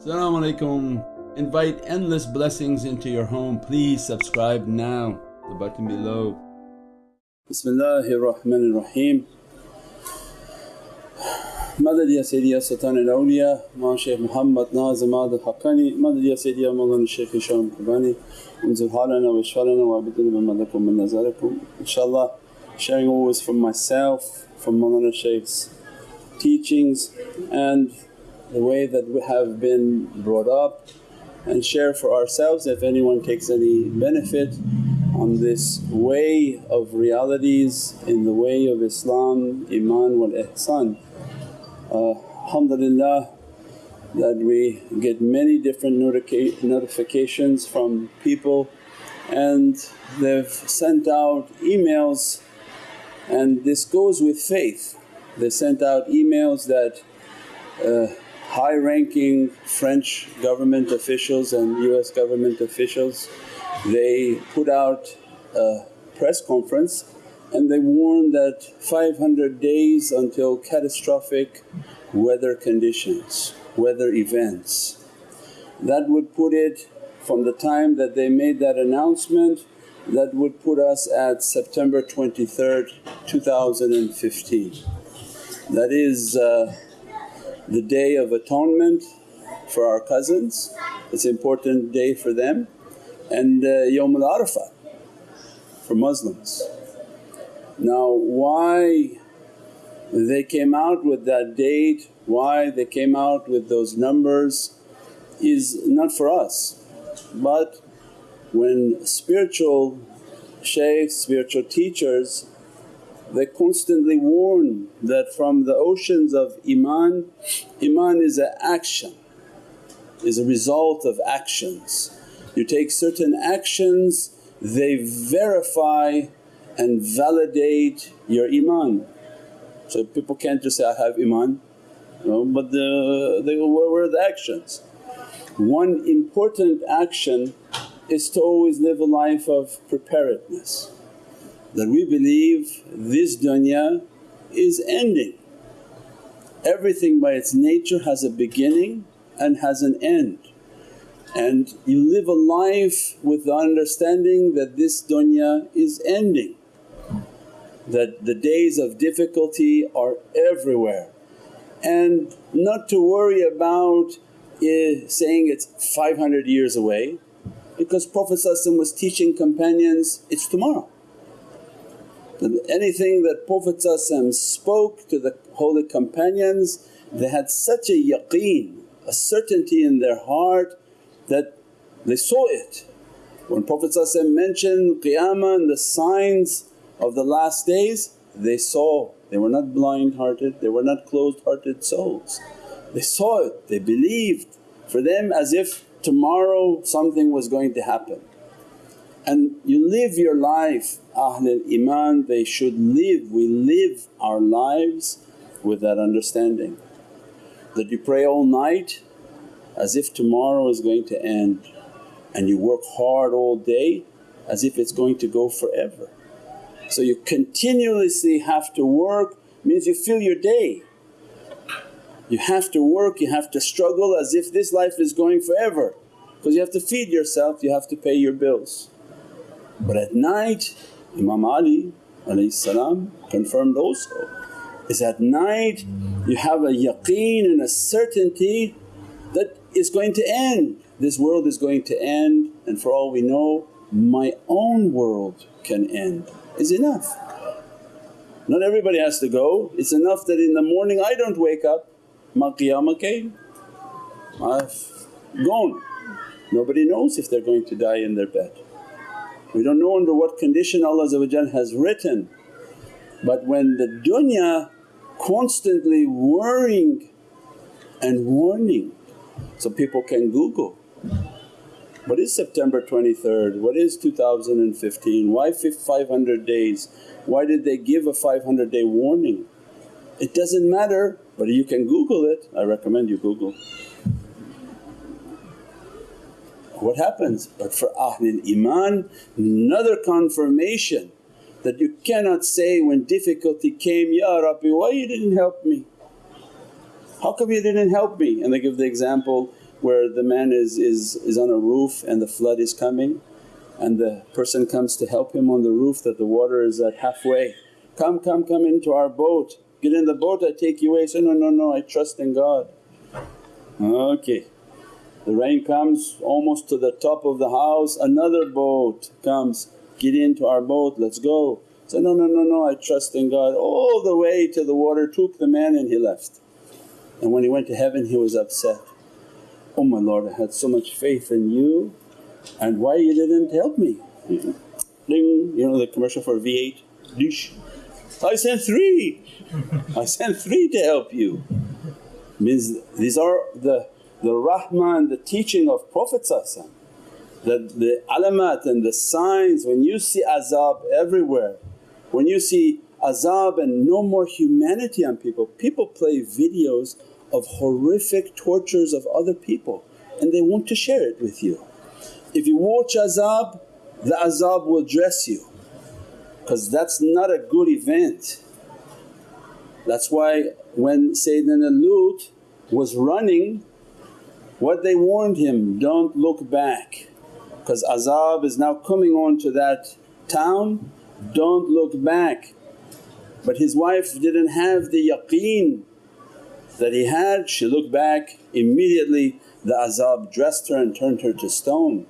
Assalamu alaikum. Invite endless blessings into your home. Please subscribe now, the button below. Bismillahir Rahmanir Rahim. Madad ya Sayyidi ya Sultan al-Awliya Ma Shaykh Muhammad Nazim Ahmad al-Haqqani Madad ya Sayyidi ya Mawlana Shaykh Hisham al-Kabbani Unzil halana wa ishfalana wa abidana bi madakum min nazarikum InshaAllah sharing always from myself, from Mawlana Shaykh's teachings and the way that we have been brought up and share for ourselves if anyone takes any benefit on this way of realities in the way of Islam, Iman wal Ihsan. Uh, alhamdulillah that we get many different notifications from people and they've sent out emails and this goes with faith. They sent out emails that uh, high ranking French government officials and US government officials they put out a press conference and they warned that 500 days until catastrophic weather conditions, weather events. That would put it from the time that they made that announcement that would put us at September 23rd, 2015. That is uh, the Day of Atonement for our cousins, it's an important day for them. And uh, Yawm al Arafah for Muslims. Now why they came out with that date, why they came out with those numbers is not for us. But when spiritual shaykhs, spiritual teachers they constantly warn that from the oceans of Iman, Iman is an action, is a result of actions. You take certain actions, they verify and validate your Iman. So people can't just say, I have Iman, but the, they, where were the actions? One important action is to always live a life of preparedness that we believe this dunya is ending. Everything by its nature has a beginning and has an end and you live a life with the understanding that this dunya is ending, that the days of difficulty are everywhere and not to worry about eh, saying it's 500 years away because Prophet was teaching companions, it's tomorrow. Anything that Prophet spoke to the holy companions they had such a yaqeen, a certainty in their heart that they saw it. When Prophet mentioned qiyamah and the signs of the last days they saw, they were not blind hearted, they were not closed hearted souls. They saw it, they believed for them as if tomorrow something was going to happen. And you live your life, Ahlul Iman they should live, we live our lives with that understanding. That you pray all night as if tomorrow is going to end and you work hard all day as if it's going to go forever. So you continuously have to work means you fill your day. You have to work, you have to struggle as if this life is going forever because you have to feed yourself, you have to pay your bills. But at night Imam Ali confirmed also is at night you have a yaqeen and a certainty that is going to end. This world is going to end and for all we know my own world can end is enough. Not everybody has to go, it's enough that in the morning I don't wake up, ma qiyamah came, I've gone. Nobody knows if they're going to die in their bed. We don't know under what condition Allah has written but when the dunya constantly worrying and warning so people can Google, what is September 23rd, what is 2015, why 500 days, why did they give a 500 day warning? It doesn't matter but you can Google it, I recommend you Google. What happens? But for Ahlul Iman another confirmation that you cannot say when difficulty came, Ya Rabbi why you didn't help me? How come you didn't help me? And they give the example where the man is, is, is on a roof and the flood is coming and the person comes to help him on the roof that the water is at halfway, come, come, come into our boat, get in the boat I take you away. Say, no, no, no I trust in God. Okay. The rain comes almost to the top of the house, another boat comes, get into our boat, let's go. Say, no, no, no, no I trust in God. All the way to the water took the man and he left. And when he went to heaven he was upset, oh my Lord I had so much faith in you and why you didn't help me? Ding, you know the commercial for V8, dish. I sent three, I sent three to help you. Means these are the, the rahmah and the teaching of Prophet that the alamat and the signs when you see azab everywhere, when you see azab and no more humanity on people, people play videos of horrific tortures of other people and they want to share it with you. If you watch azab, the azab will dress you because that's not a good event. That's why when Sayyidina Lut was running what they warned him, don't look back because azab is now coming on to that town, don't look back. But his wife didn't have the yaqeen that he had, she looked back immediately the azab dressed her and turned her to stone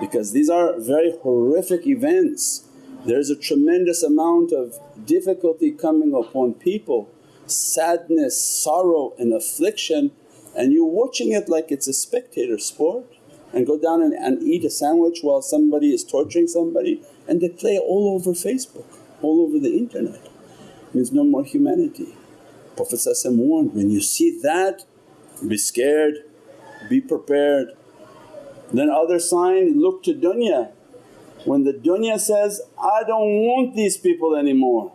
because these are very horrific events. There's a tremendous amount of difficulty coming upon people, sadness, sorrow and affliction and you're watching it like it's a spectator sport and go down and, and eat a sandwich while somebody is torturing somebody and they play all over Facebook, all over the internet. Means no more humanity. Prophet warned, when you see that be scared, be prepared. Then other sign, look to dunya. When the dunya says, I don't want these people anymore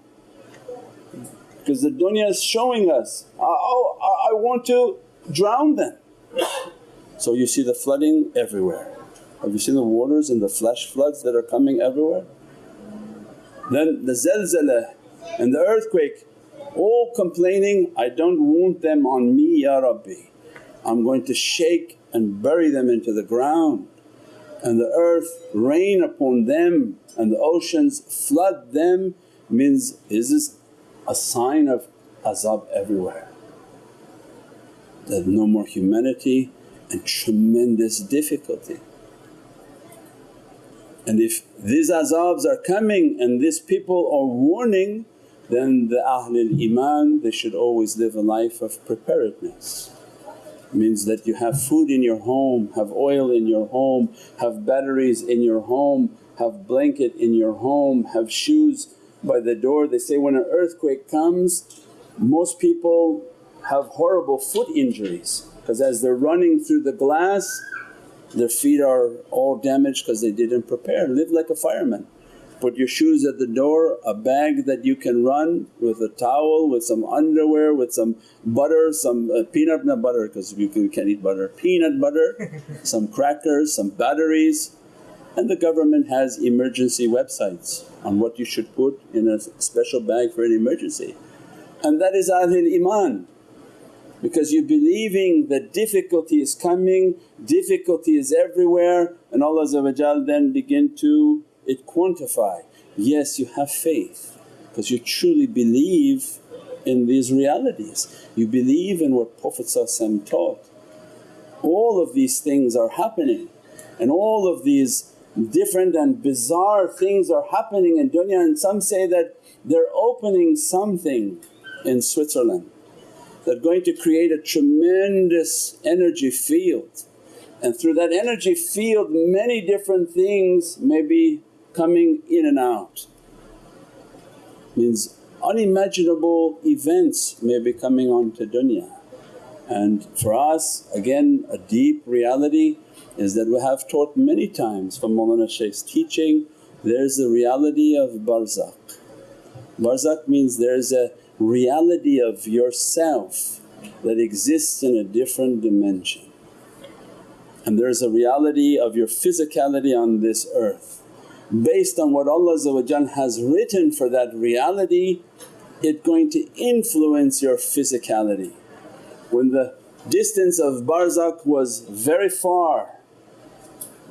because the dunya is showing us, oh I want to drown them. So you see the flooding everywhere. Have you seen the waters and the flash floods that are coming everywhere? Then the zalzala and the earthquake all complaining, I don't want them on me Ya Rabbi. I'm going to shake and bury them into the ground and the earth rain upon them and the oceans flood them means is this a sign of azab everywhere that no more humanity and tremendous difficulty. And if these azabs are coming and these people are warning then the Ahlul Iman they should always live a life of preparedness. Means that you have food in your home, have oil in your home, have batteries in your home, have blanket in your home, have shoes by the door. They say when an earthquake comes most people have horrible foot injuries because as they're running through the glass their feet are all damaged because they didn't prepare. Live like a fireman. Put your shoes at the door, a bag that you can run with a towel, with some underwear, with some butter, some uh, peanut not butter because you can, can't eat butter, peanut butter, some crackers, some batteries. And the government has emergency websites on what you should put in a special bag for an emergency. And that is Ahlul Iman because you're believing that difficulty is coming, difficulty is everywhere and Allah then begin to it quantify. Yes you have faith because you truly believe in these realities, you believe in what Prophet taught. All of these things are happening and all of these different and bizarre things are happening in dunya and some say that they're opening something in Switzerland they're going to create a tremendous energy field and through that energy field many different things may be coming in and out. Means unimaginable events may be coming onto dunya and for us again a deep reality is that we have taught many times from Mawlana Shaykh's teaching there's the reality of barzakh. Barzakh means there's a reality of yourself that exists in a different dimension. And there's a reality of your physicality on this earth. Based on what Allah has written for that reality, it's going to influence your physicality. When the distance of barzakh was very far.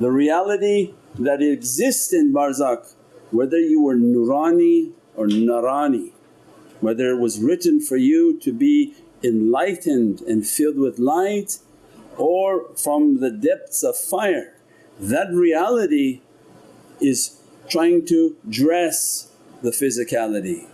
The reality that exists in barzakh whether you were nurani or narani, whether it was written for you to be enlightened and filled with light or from the depths of fire. That reality is trying to dress the physicality.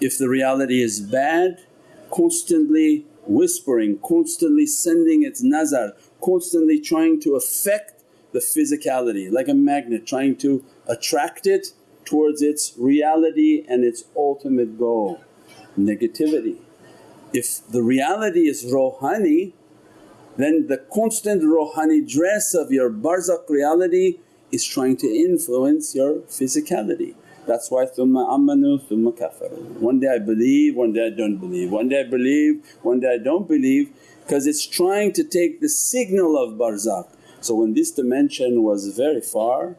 If the reality is bad, constantly whispering, constantly sending its nazar, constantly trying to affect the physicality like a magnet trying to attract it towards its reality and its ultimate goal, negativity. If the reality is rohani then the constant rohani dress of your barzakh reality is trying to influence your physicality. That's why thumma amanu thumma kafaru. One day I believe, one day I don't believe, one day I believe, one day I don't believe because it's trying to take the signal of barzakh. So when this dimension was very far,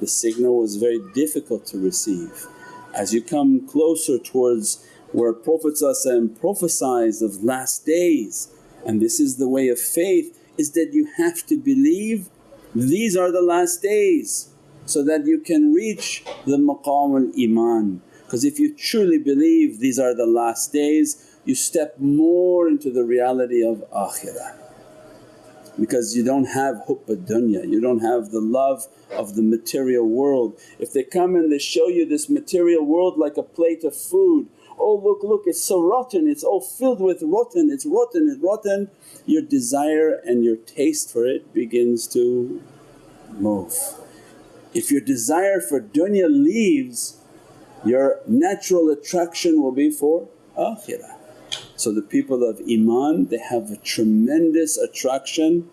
the signal was very difficult to receive. As you come closer towards where Prophet prophesies of last days and this is the way of faith is that you have to believe these are the last days so that you can reach the maqam al-iman. Because if you truly believe these are the last days you step more into the reality of akhirah because you don't have hubb dunya, you don't have the love of the material world. If they come and they show you this material world like a plate of food oh look, look it's so rotten, it's all filled with rotten, it's rotten, it's rotten, your desire and your taste for it begins to move. If your desire for dunya leaves, your natural attraction will be for akhirah. So the people of iman they have a tremendous attraction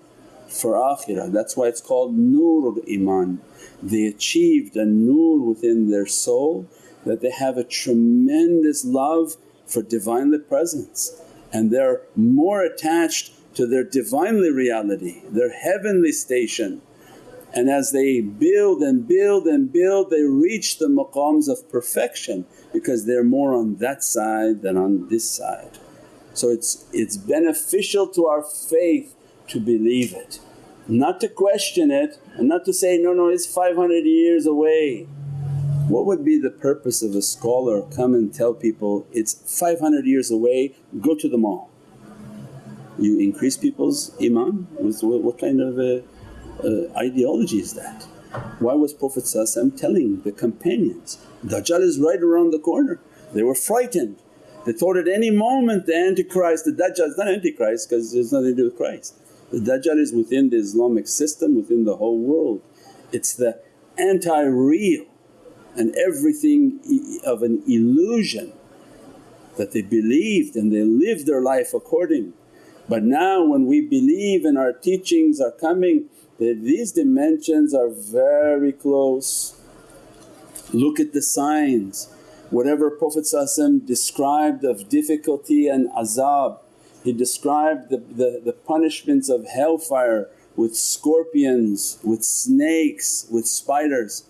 for akhirah, that's why it's called nurul iman. They achieved a nur within their soul that they have a tremendous love for Divinely Presence and they're more attached to their Divinely reality, their heavenly station. And as they build and build and build they reach the maqams of perfection because they're more on that side than on this side. So it's, it's beneficial to our faith to believe it, not to question it and not to say, no, no it's 500 years away. What would be the purpose of a scholar come and tell people, it's 500 years away, go to the mall? You increase people's iman? What kind of uh, uh, ideology is that? Why was Prophet telling the companions, Dajjal is right around the corner. They were frightened. They thought at any moment the Antichrist, the Dajjal is not Antichrist because there's nothing to do with Christ. The Dajjal is within the Islamic system, within the whole world. It's the anti-real and everything of an illusion that they believed and they lived their life according. But now when we believe and our teachings are coming that these dimensions are very close. Look at the signs, whatever Prophet described of difficulty and azab, he described the, the, the punishments of hellfire with scorpions, with snakes, with spiders.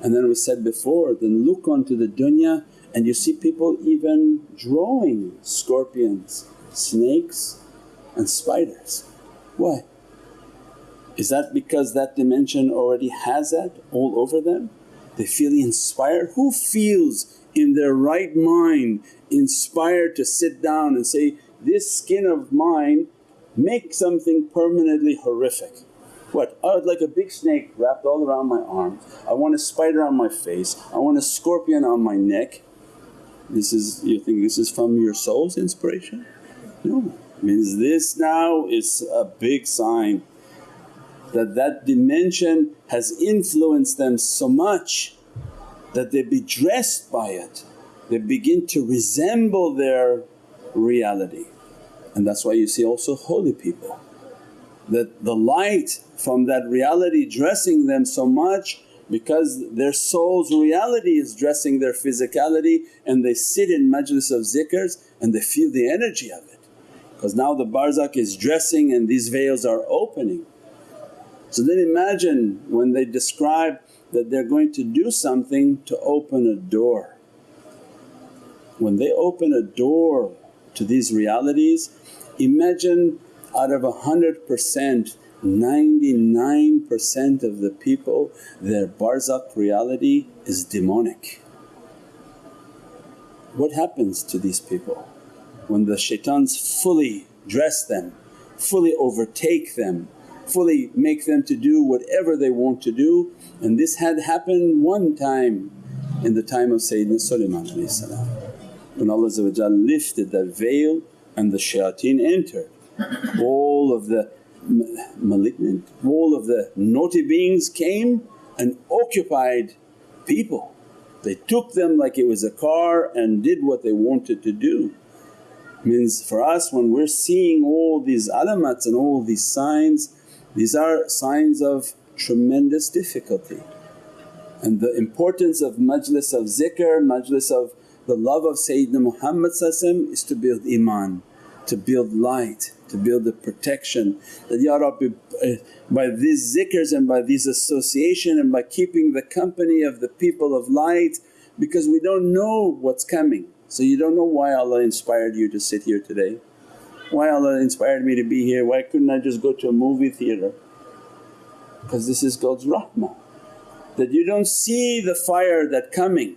And then we said before, then look onto the dunya and you see people even drawing scorpions, snakes and spiders. Why? Is that because that dimension already has that all over them? They feel inspired? Who feels in their right mind inspired to sit down and say, this skin of mine make something permanently horrific? What? I would like a big snake wrapped all around my arms, I want a spider on my face, I want a scorpion on my neck. This is, you think this is from your soul's inspiration? No, means this now is a big sign that that dimension has influenced them so much that they be dressed by it, they begin to resemble their reality. And that's why you see also holy people that the light from that reality dressing them so much because their soul's reality is dressing their physicality and they sit in majlis of zikrs and they feel the energy of it. Because now the barzakh is dressing and these veils are opening. So then imagine when they describe that they're going to do something to open a door. When they open a door to these realities Imagine out of a hundred percent 99% of the people their barzakh reality is demonic. What happens to these people when the shaitans fully dress them, fully overtake them, fully make them to do whatever they want to do and this had happened one time in the time of Sayyidina Sulaiman when Allah lifted that veil and the shayateen entered. All of the malignant, all of the naughty beings came and occupied people. They took them like it was a car and did what they wanted to do. Means for us when we're seeing all these alamats and all these signs, these are signs of tremendous difficulty. And the importance of majlis of zikr, majlis of the love of Sayyidina Muhammad is to build iman, to build light, to build the protection that, Ya Rabbi uh, by these zikrs and by these association and by keeping the company of the people of light because we don't know what's coming. So you don't know why Allah inspired you to sit here today, why Allah inspired me to be here, why couldn't I just go to a movie theatre? Because this is God's rahmah that you don't see the fire that coming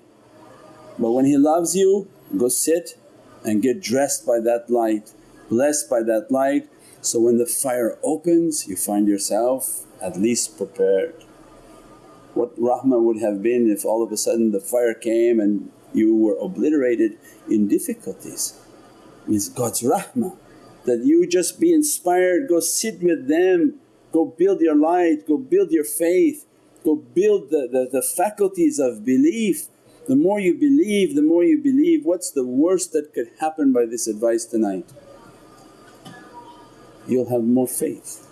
but when He loves you go sit and get dressed by that light, blessed by that light so when the fire opens you find yourself at least prepared. What rahmah would have been if all of a sudden the fire came and you were obliterated in difficulties. Means God's rahmah that you just be inspired, go sit with them, go build your light, go build your faith, go build the, the, the faculties of belief. The more you believe, the more you believe, what's the worst that could happen by this advice tonight? You'll have more faith.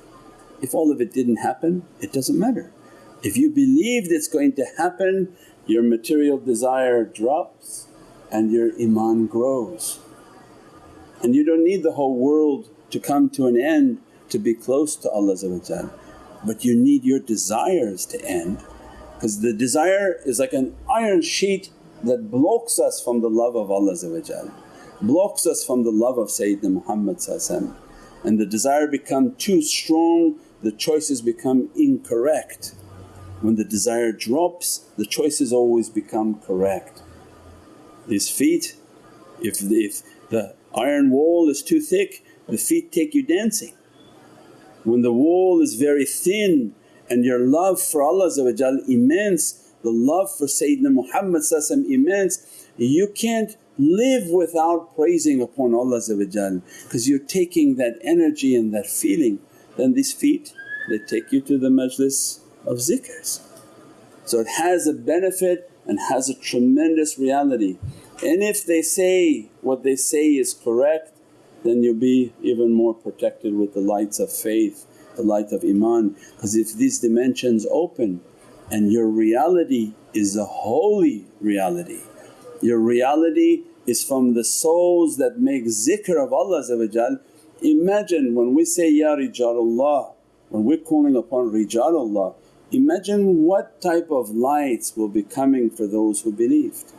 If all of it didn't happen, it doesn't matter. If you believed it's going to happen, your material desire drops and your iman grows. And you don't need the whole world to come to an end to be close to Allah but you need your desires to end because the desire is like an iron sheet that blocks us from the love of Allah blocks us from the love of Sayyidina Muhammad and the desire become too strong the choices become incorrect. When the desire drops the choices always become correct. These feet if if the iron wall is too thick the feet take you dancing when the wall is very thin and your love for Allah immense, the love for Sayyidina Muhammad immense, you can't live without praising upon Allah because you're taking that energy and that feeling. Then these feet they take you to the majlis of zikrs. So it has a benefit and has a tremendous reality. And if they say what they say is correct then you'll be even more protected with the lights of faith, the light of iman. Because if these dimensions open and your reality is a holy reality, your reality is from the souls that make zikr of Allah Imagine when we say, Ya Rijalullah, when we're calling upon Rijalullah, imagine what type of lights will be coming for those who believed.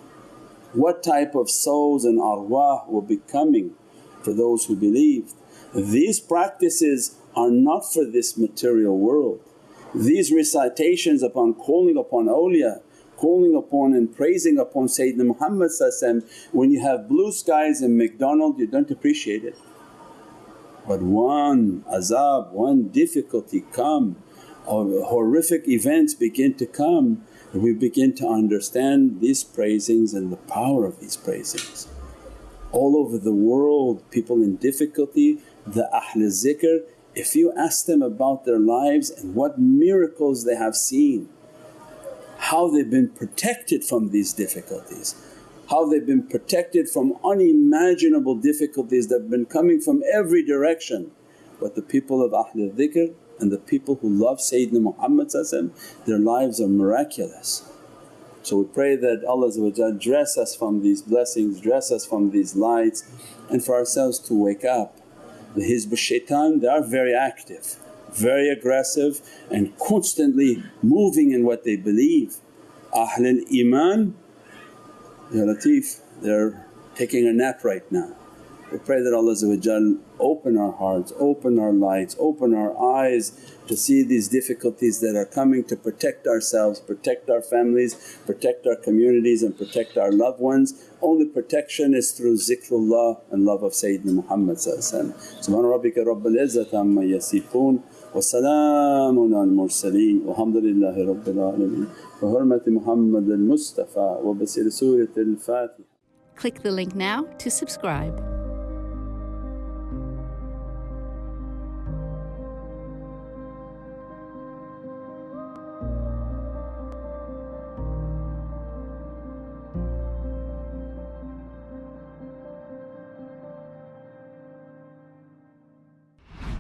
What type of souls and arwah will be coming for those who believe. These practices are not for this material world. These recitations upon calling upon awliya, calling upon and praising upon Sayyidina Muhammad when you have blue skies and McDonald you don't appreciate it. But one azab, one difficulty come or horrific events begin to come we begin to understand these praisings and the power of these praisings all over the world, people in difficulty, the Ahl zikr, if you ask them about their lives and what miracles they have seen, how they've been protected from these difficulties, how they've been protected from unimaginable difficulties that have been coming from every direction. But the people of Ahl dhikr and the people who love Sayyidina Muhammad their lives are miraculous. So we pray that Allah dress us from these blessings, dress us from these lights and for ourselves to wake up. The Hizb shaitan they are very active, very aggressive and constantly moving in what they believe. Ahlul Iman, Ya Latif they're taking a nap right now. We pray that Allah open our hearts, open our lights, open our eyes to see these difficulties that are coming to protect ourselves, protect our families, protect our communities and protect our loved ones. Only protection is through zikrullah and love of Sayyidina Muhammad Subhana rabbika rabbal izzati amma yasifoon wa salaamun al mursaleen walhamdulillahi rabbil alameen bi hurmati Muhammad al Mustafa wa bi surat al Fatiha. Click the link now to subscribe.